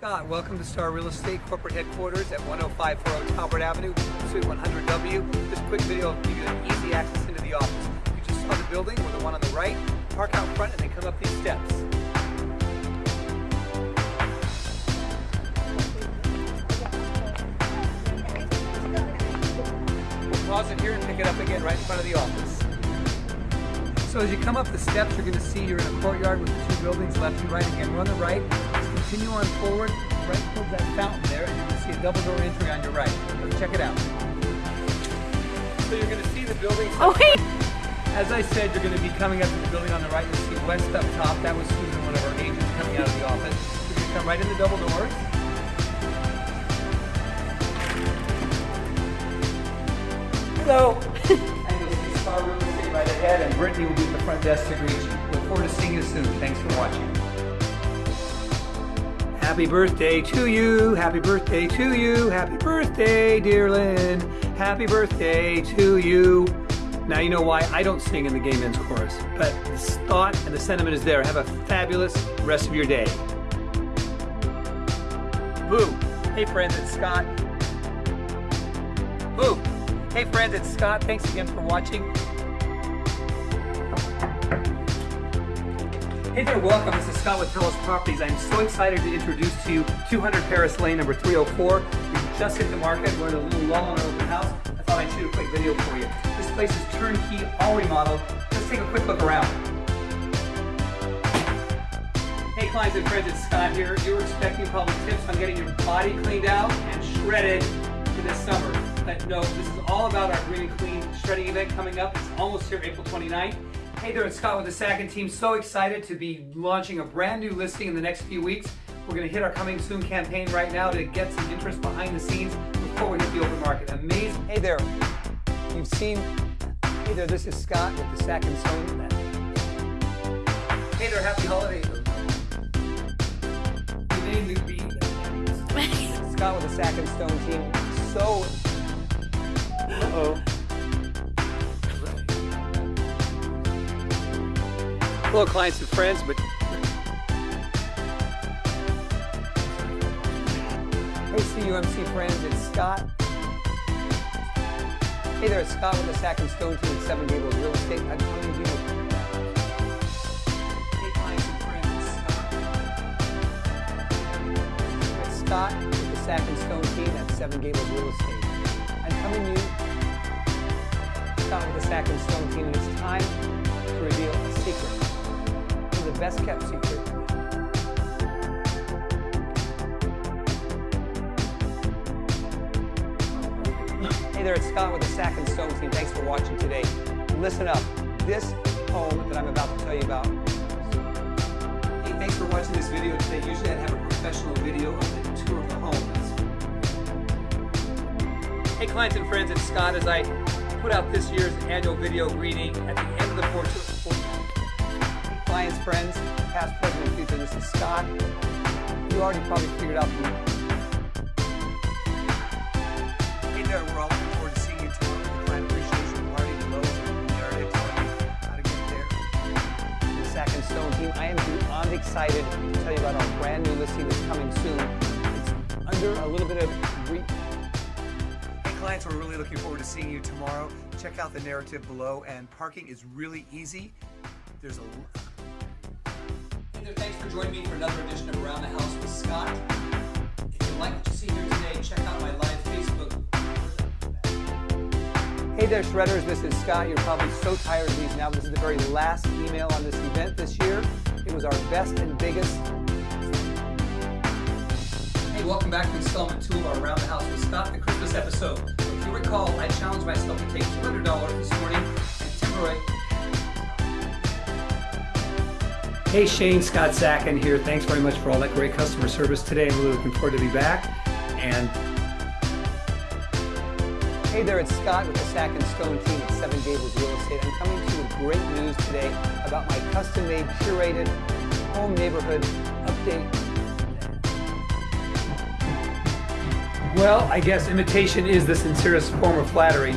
Scott, welcome to Star Real Estate corporate headquarters at 10540 Talbert Avenue, Suite 100W. This quick video will give you an easy access into the office. You just saw the building, or the one on the right, park out front and then come up these steps. We'll pause it here and pick it up again right in front of the office. So as you come up the steps, you're going to see you're in a courtyard with the two buildings left and right. Again, we're on the right. Continue on forward, right towards that fountain there, and you're going to see a double door entry on your right. Check it out. So you're going to see the building. Oh, hey! As I said, you're going to be coming up to the building on the right. You'll see west up top. That was Susan, one of our agents coming out of the office. You're going to come right in the double doors. Hello. Ahead, and Brittany will be at the front desk to greet you. Look forward to seeing you soon. Thanks for watching. Happy birthday to you. Happy birthday to you. Happy birthday, dear Lynn. Happy birthday to you. Now you know why I don't sing in the gay men's chorus, but the thought and the sentiment is there. Have a fabulous rest of your day. Boo. Hey friends, it's Scott. Boo. Hey friends, it's Scott. Thanks again for watching. Hey there, welcome. This is Scott with Telos Properties. I'm so excited to introduce to you 200 Paris Lane, number 304. We just hit the market. We're in a little lull on our open house. I thought I'd shoot a quick video for you. This place is turnkey, all remodeled. Let's take a quick look around. Hey clients and friends, it's Scott here. You were expecting probably tips on getting your body cleaned out and shredded for this summer. But no, this is all about our Green and Clean shredding event coming up. It's almost here, April 29th. Hey there, it's Scott with the Sacken team. So excited to be launching a brand new listing in the next few weeks. We're going to hit our coming soon campaign right now to get some interest behind the scenes before we hit the open market. Amazing. Hey there, you've seen. Hey there, this is Scott with the Sacken Stone. Team. Hey there, happy holidays. Your name would be Scott with the Sacken Stone team. So. Hello, clients and friends, but hey, CUMC friends, it's Scott. Hey there, it's Scott with the Sacken Stone team at Seven Gables Real Estate. I'm coming to you. Hey, clients and friends, it's Scott. It's Scott with the Sacken Stone team at Seven Gables Real Estate. I'm coming to you, Scott with the Sacken Stone team, and it's time to reveal a secret the best kept secret. Hey there, it's Scott with the Sacken Stone team. Thanks for watching today. Listen up. This home that I'm about to tell you about. Hey, thanks for watching this video today. Usually I'd have a professional video of the tour of the home. Hey clients and friends, it's Scott as I put out this year's annual video greeting at the end of the fourth friends, past, present, and future. This is Scott. You already probably figured out the... Hey there, we're all looking forward to seeing you tomorrow at the Client Appreciation Party. The Lowe's and narrative telling you how to get there. The Sacken Stone team, I am beyond excited to tell you about our brand new listing that's coming soon. It's under a little bit of... Re hey clients, we're really looking forward to seeing you tomorrow. Check out the narrative below, and parking is really easy. There's a Thanks for joining me for another edition of Around the House with Scott. If you like what you see here today, check out my live Facebook. Hey there, Shredders. This is Scott. You're probably so tired of these now, this is the very last email on this event this year. It was our best and biggest. Hey, welcome back to installment two of our Around the House with Scott, the Christmas episode. If you recall, I challenged myself to take $200 this morning and Timberway Hey Shane, Scott Sacken here. Thanks very much for all that great customer service today. I'm really looking forward to be back. And Hey there, it's Scott with the Sacken Stone team at Seven Gables Real Estate. I'm coming to you with great news today about my custom-made, curated home neighborhood update. Well, I guess imitation is the sincerest form of flattery.